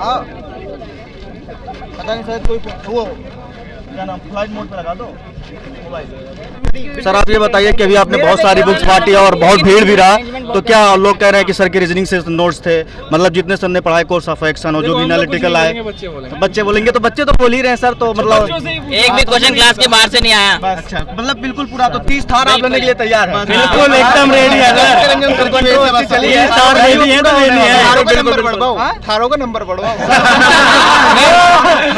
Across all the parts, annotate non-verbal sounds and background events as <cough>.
हाँ। पता नहीं शायद कोई वो क्या नाम? फ़्लाइट मोड पे लगा दो। सर आप ये बताइए कि अभी आपने बहुत सारी बुक्स बांटी और बहुत भीड़ भी रहा तो क्या लोग कह रहे हैं कि सर के रीजनिंग से नोट्स थे? मतलब जितने सर ने पढ़ाए कोर्स ऑफ़ एक्शन हो जो भी एनालिटिकल आए बच्चे बोलेंगे। बच्चे बोलेंगे तो बच्चे तो बोल ही रहे हैं सर तो मतलब एक भी क्वेश्चन क्लास के बाहर से नहीं आया। अच्छा मतलब बिल्कुल पूरा तो तीस थार आप लेने के लिए तैयार है। बिल्कुल एकदम रेडी है थार रेडी है तो है नंबर बढ़वाओ थारों का नंबर बढ़वाओ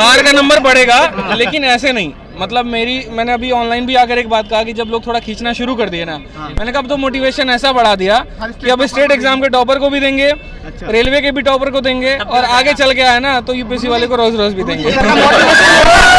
हार का नंबर <laughs> बढ़ेगा लेकिन ऐसे नहीं। मतलब मेरी मैंने अभी ऑनलाइन भी आकर एक बात कहा कि जब लोग थोड़ा खींचना शुरू कर दिए ना हाँ। मैंने कहा अब तो मोटिवेशन ऐसा बढ़ा दिया कि अब स्टेट एग्ज़ाम के टॉपर को भी देंगे अच्छा। रेलवे के भी टॉपर को देंगे और आगे चल के आए ना तो यूपीएससी वाले को रोज रोज भी देंगे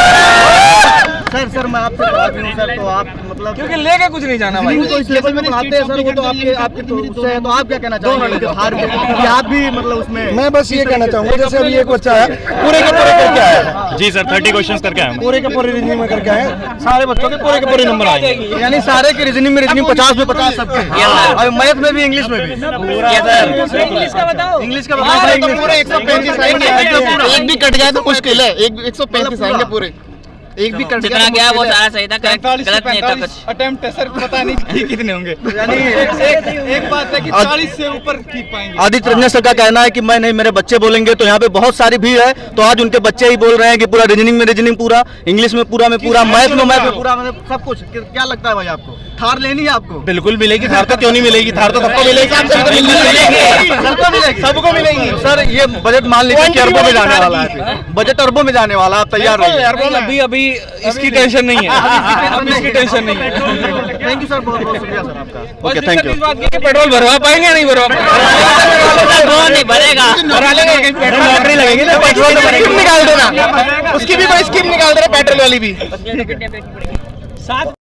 सर सर मैं आपसे बात हूँ सर तो आप मतलब क्योंकि लेके कुछ नहीं जाना भाई। तो इस लेवल में पढ़ाते हैं सर वो तो आपके आपके तो उससे है तो आप क्या कहना चाहेंगे? कि हार के कि आप भी मतलब उसमें मैं बस ये कहना चाहूँगा जैसे अभी एक बच्चा है पूरे के पूरे करके आया जी सर थर्टी क्वेश्चन करके आए पूरे के पूरे रीजनिंग में करके आए सारे बच्चों के पूरे के पूरे नंबर आए यानी सारे के रीजनिंग में रीजनिंग पचास में पचास सबके। और मैथ में भी इंग्लिश में भी। इंग्लिश का बताओ। इंग्लिश का बताओ। इंग्लिश पूरे एक सौ पैंतीस आएँगे। एक भी कट जाए तो मुश्किल है। एक एक सौ पैंतीस आएँगे पूरे। एक भी कट जितना गया वो सारा सही था करेक्ट गलत नहीं था कुछ। अटेम्प्ट है सर पता नहीं कितने होंगे। <laughs> यानी एक, एक बात है कि 40 से ऊपर की पाएँगे। आदित्य रंजन सर का कहना है कि मैं नहीं मेरे बच्चे बोलेंगे तो यहाँ पे बहुत सारी भीड़ है तो आज उनके बच्चे ही बोल रहे हैं कि पूरा रीजनिंग में रीजनिंग पूरा इंग्लिश में पूरा में पूरा मैथ में मैथ में पूरा। पूरा मतलब सब कुछ क्या लगता है भाई आपको? थार लेनी है आपको? बिल्कुल मिलेगी थार तो क्यों नहीं मिलेगी? थार तो सबको मिलेगी। सबको मिलेगी सबको मिलेगी। सर ये बजट मान लीजिए कि अरबों में जाने वाला है बजट अरबों में जाने वाला आप तैयार रहिए। अभी अभी इसकी टेंशन नहीं है। अब इसकी टेंशन नहीं है। थैंक यू सर बहुत बहुत शुक्रिया सर आपका। ओके थैंक यू पेट्रोल भरवा पाएँगे नहीं भरवा नहीं भरेगा। लॉटरी लगेगी ना पेट्रोल निकाल देना उसकी भी कोई स्कीम निकाल देना पेट्रोल वाली भी।